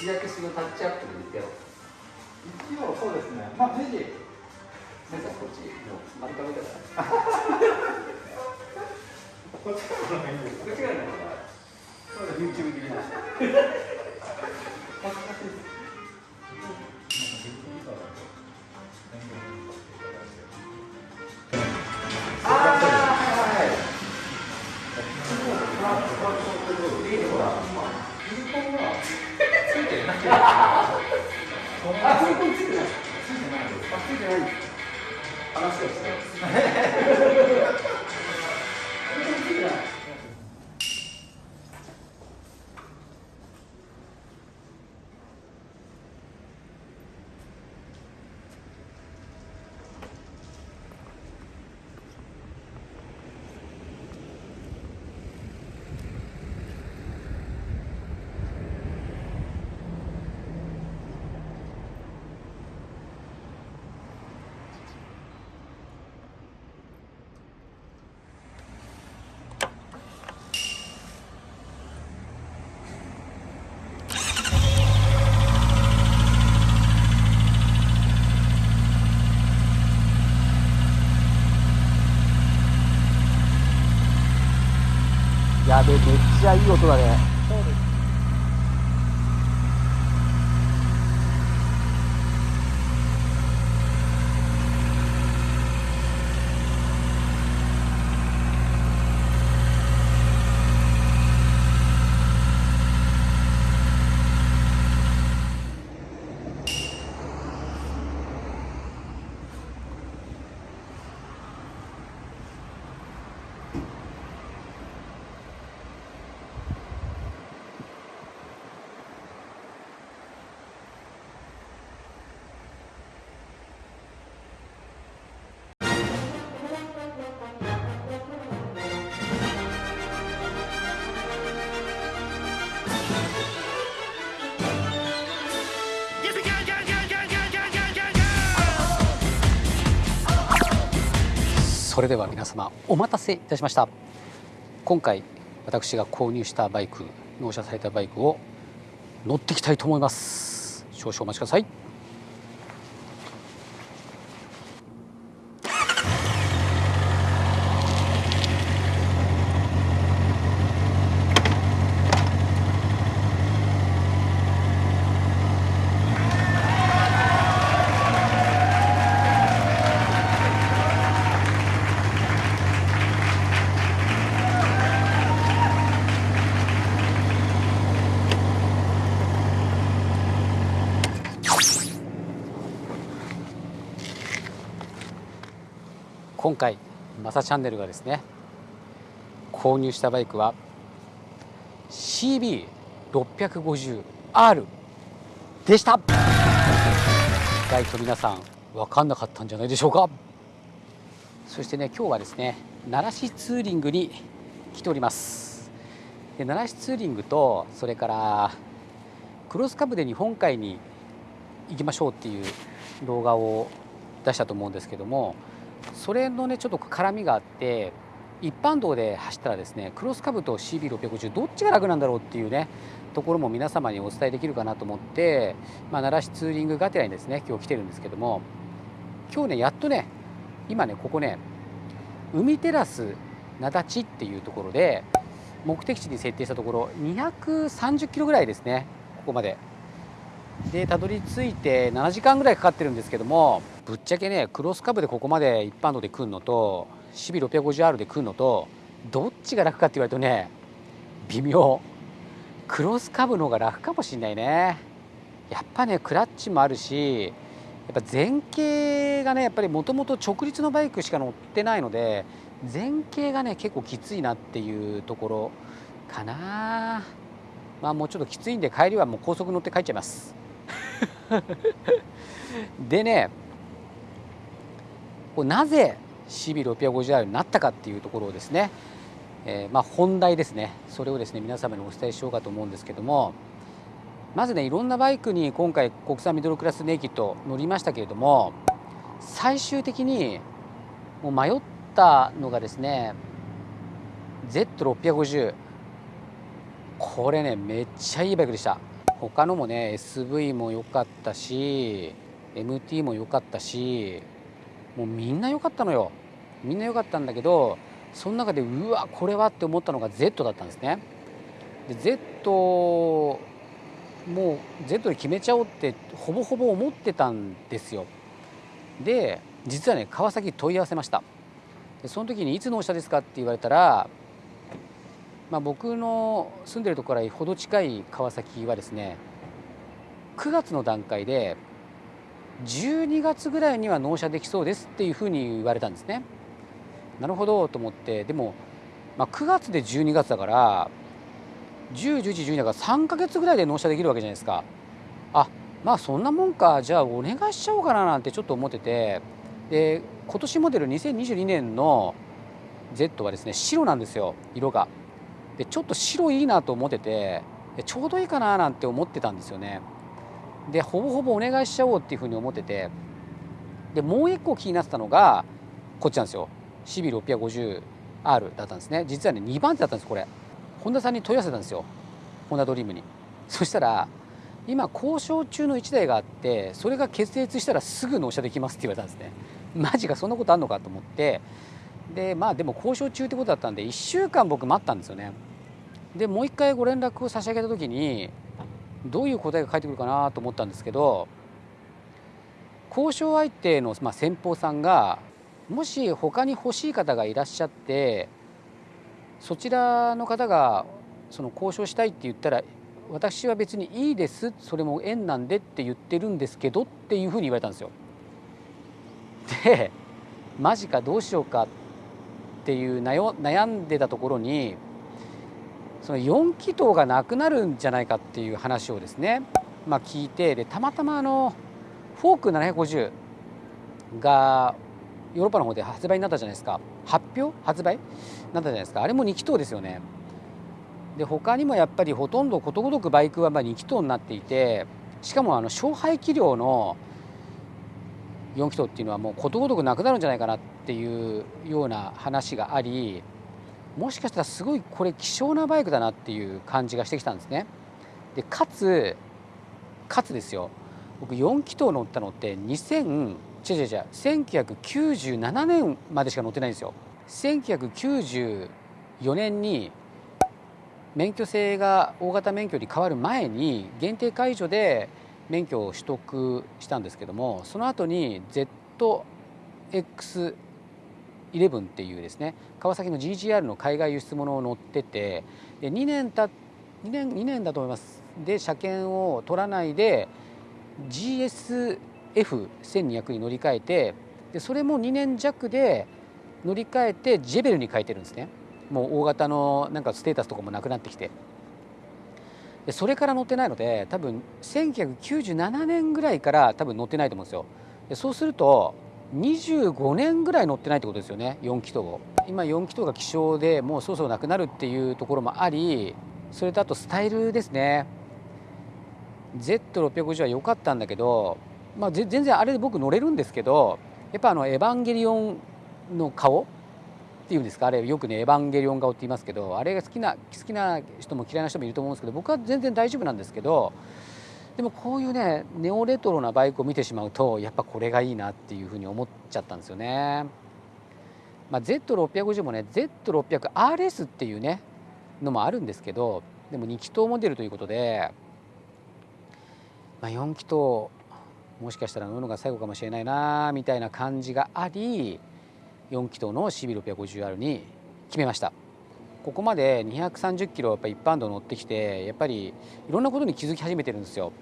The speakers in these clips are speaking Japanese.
けそのタッチアップでやろう一応そうですね。まあネジなんかこっちもう丸かめたからこっちからの方がいいんです。こっちがなんか。そうです。YouTube 的な恥ずかしいついてないあついてない。ついてない。あついてない。話をして。めっちゃいい音だね。それでは皆様お待たせいたしました。今回私が購入したバイク納車されたバイクを乗っていきたいと思います。少々お待ちください。今回マサチャンネルがですね購入したバイクは CB650R でした。意外と皆さん分かんなかったんじゃないでしょうか。そしてね今日はですね奈良市ツーリングに来ております。で奈良市ツーリングとそれからクロスカブで日本海に行きましょうっていう動画を出したと思うんですけどもそれのねちょっと絡みがあって一般道で走ったらですねクロスカブと CB650 どっちが楽なんだろうっていうねところも皆様にお伝えできるかなと思って、まあ、奈良市ツーリングがてらにですね今日来てるんですけども今日ねやっとね今ねここね海テラス灘地っていうところで目的地に設定したところ230キロぐらいですねここまで。でたどり着いて7時間ぐらいかかってるんですけどもぶっちゃけねクロスカブでここまで一般道で来るのと CB650R で来るのとどっちが楽かって言われるとね微妙。クロスカブの方が楽かもしんないね。やっぱねクラッチもあるしやっぱ前傾がねやっぱりもともと直立のバイクしか乗ってないので前傾がね結構きついなっていうところかな。まあもうちょっときついんで帰りはもう高速乗って帰っちゃいます。でねこうなぜ CB650R になったかっていうところをですね、えーまあ、本題ですね。それをですね皆様にお伝えしようかと思うんですけどもまずねいろんなバイクに今回国産ミドルクラスネイキッド乗りましたけれども最終的にもう迷ったのがですね Z650 これねめっちゃいいバイクでした。他のもね SV も良かったし MT も良かったしもうみんな良かったのよ。みんな良かったんだけどその中でうわこれはって思ったのが Z だったんですね。で Z もう Z で決めちゃおうってほぼほぼ思ってたんですよ。で実はね川崎問い合わせました。でその時に「いつ納車ですか?」って言われたら、まあ、僕の住んでるところからほど近い川崎はですね9月の段階で12月ぐらいには納車できそうですっていうふうに言われたんですね。なるほどと思ってでも、まあ、9月で12月だから10、11、12だから3か月ぐらいで納車できるわけじゃないですか。あまあそんなもんかじゃあお願いしちゃおうかななんてちょっと思っててで今年モデル2022年の Z はですね白なんですよ色が。でちょっと白いいなと思っててちょうどいいかななんて思ってたんですよね。でほぼほぼお願いしちゃおうっていうふうに思っててでもう一個気になってたのがこっちなんですよ。CB650R だったんですね。実はね2番手だったんですこれ。本田さんに問い合わせたんですよ。ホンダドリームに。そしたら今交渉中の1台があってそれが決裂したらすぐ納車できますって言われたんですね。マジかそんなことあんのかと思って。でまあでも交渉中ってことだったんで1週間僕待ったんですよね。でもう一回ご連絡を差し上げた時にどういう答えが返ってくるかなと思ったんですけど交渉相手の、まあ、先方さんがもし他に欲しい方がいらっしゃってそちらの方がその交渉したいって言ったら私は別にいいですそれも縁なんでって言ってるんですけどっていうふうに言われたんですよ。でマジかどうしようかっていう悩んでたところにその4気筒がなくなるんじゃないかっていう話をですね、まあ、聞いてでたまたまあのフォーク750がヨーロッパの方で発売になったじゃないですか。発表？発売？なったじゃないですか。あれも2気筒ですよね。で他にもやっぱりほとんどことごとくバイクはまあ2気筒になっていてしかもあの小排気量の4気筒っていうのはもうことごとくなくなるんじゃないかなっていうような話がありもしかしたらすごいこれ希少なバイクだなっていう感じがしてきたんですね。でかつかつですよ僕4気筒乗ったのって2000違う違う違う1997年までしか乗ってないんですよ。1994年に免許制が大型免許に変わる前に限定解除で免許を取得したんですけどもその後に ZX 11っていうですね川崎の GGR の海外輸出物を乗っててで2年た2年 ,2 年だと思います。で車検を取らないで GSF1200 に乗り換えてでそれも2年弱で乗り換えてジェベルに変えてるんですね。もう大型のなんかステータスとかもなくなってきて。でそれから乗ってないので多分1997年ぐらいから多分乗ってないと思うんですよ。でそうすると25年ぐらい乗ってないってことですよね4気筒を今4気筒が希少でもうそろそろなくなるっていうところもありそれとあとスタイルですね。Z650 は良かったんだけど、まあ、全然あれで僕乗れるんですけどやっぱあのエヴァンゲリオンの顔っていうんですかあれよくねエヴァンゲリオン顔って言いますけどあれが好きな好きな人も嫌いな人もいると思うんですけど僕は全然大丈夫なんですけどでもこういうねネオレトロなバイクを見てしまうとやっぱこれがいいなっていうふうに思っちゃったんですよね。まあ、Z650 もね Z600RS っていうねのもあるんですけどでも2気筒モデルということで、まあ、4気筒もしかしたら乗るのが最後かもしれないなみたいな感じがあり4気筒の CB650R に決めました。ここまで230キロやっぱ一般道乗ってきてやっぱりいろんなことに気づき始めてるんですよ。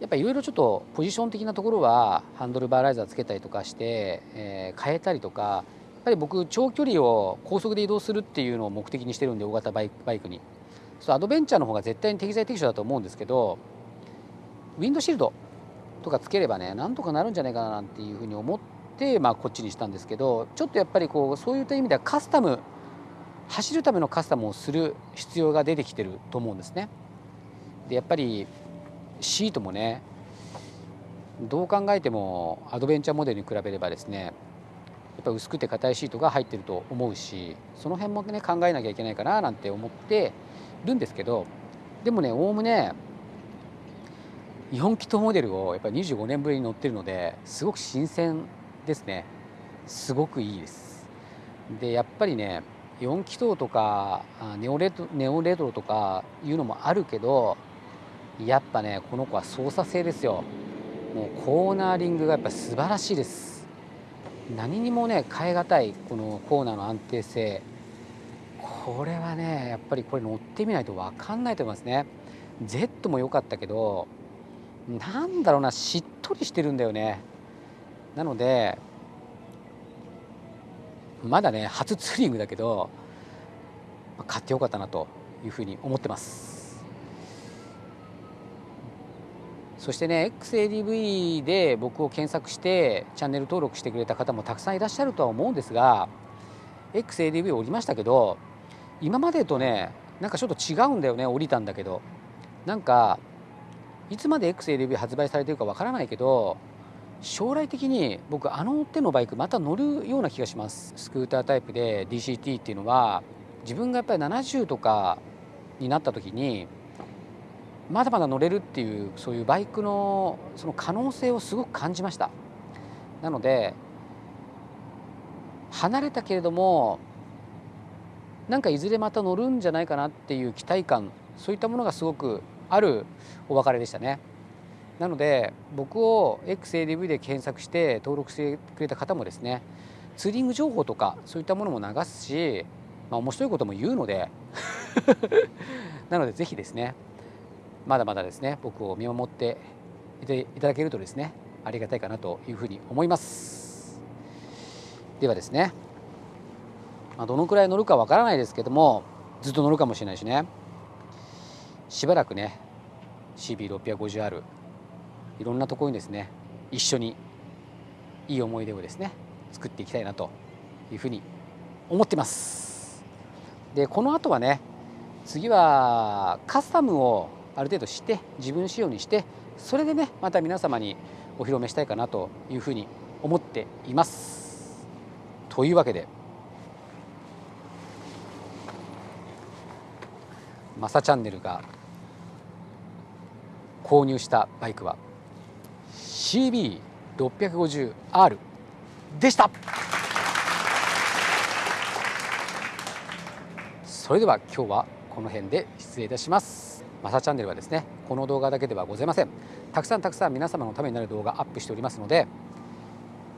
やっぱいろいろちょっとポジション的なところはハンドルバーライザーつけたりとかして、えー、変えたりとかやっぱり僕長距離を高速で移動するっていうのを目的にしてるんで大型バイバイクにそうアドベンチャーの方が絶対に適材適所だと思うんですけどウィンドシールドとかつければねなんとかなるんじゃないかななんていうふうに思って、まあ、こっちにしたんですけどちょっとやっぱりこうそういった意味ではカスタム走るためのカスタムをする必要が出てきてると思うんですね。でやっぱりシートもねどう考えてもアドベンチャーモデルに比べればですねやっぱ薄くて硬いシートが入ってると思うしその辺もね考えなきゃいけないかななんて思ってるんですけどでもねおおむね4気筒モデルをやっぱり25年ぶりに乗ってるのですごく新鮮ですねすごくいいですでやっぱりね4気筒とかネオレトネオレトロとかいうのもあるけどやっぱねこの子は操作性ですよ。もうコーナーリングがやっぱ素晴らしいです。何にもね変え難いこのコーナーの安定性。これはねやっぱりこれ乗ってみないと分かんないと思いますね。Z も良かったけどなんだろうなしっとりしてるんだよね。なのでまだね初ツーリングだけど買ってよかったなというふうに思ってます。そしてね XADV で僕を検索してチャンネル登録してくれた方もたくさんいらっしゃるとは思うんですが XADV 降りましたけど今までとねなんかちょっと違うんだよね降りたんだけど。なんかいつまで XADV 発売されてるかわからないけど将来的に僕あの手のバイクまた乗るような気がしますスクータータイプで DCT っていうのは自分がやっぱり70とかになった時にまだまだ乗れるっていうそういうバイクのその可能性をすごく感じましたなので離れたけれどもなんかいずれまた乗るんじゃないかなっていう期待感そういったものがすごくあるお別れでしたね。なので僕を XADV で検索して登録してくれた方もですねツーリング情報とかそういったものも流すし、まあ、面白いことも言うので なのでぜひですねまだまだですね僕を見守っていただけるとですねありがたいかなというふうに思います。ではですね、まあ、どのくらい乗るかわからないですけどもずっと乗るかもしれないしねしばらくね CB650R いろんなところにですね一緒にいい思い出をですね作っていきたいなというふうに思ってます。でこの後はね次はカスタムをある程度して自分仕様にしてそれでねまた皆様にお披露目したいかなというふうに思っています。というわけでマサチャンネルが購入したバイクは CB650R でした。それでは今日はこの辺で失礼いたします。マサチャンネルはですねこの動画だけではございません。たくさんたくさん皆様のためになる動画アップしておりますので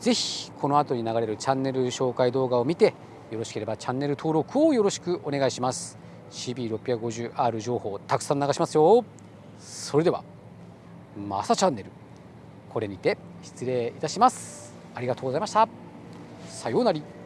ぜひこの後に流れるチャンネル紹介動画を見てよろしければチャンネル登録をよろしくお願いします。CB650R 情報たくさん流しますよ。それではマサチャンネル。これにて失礼いたします。ありがとうございました。さようなら。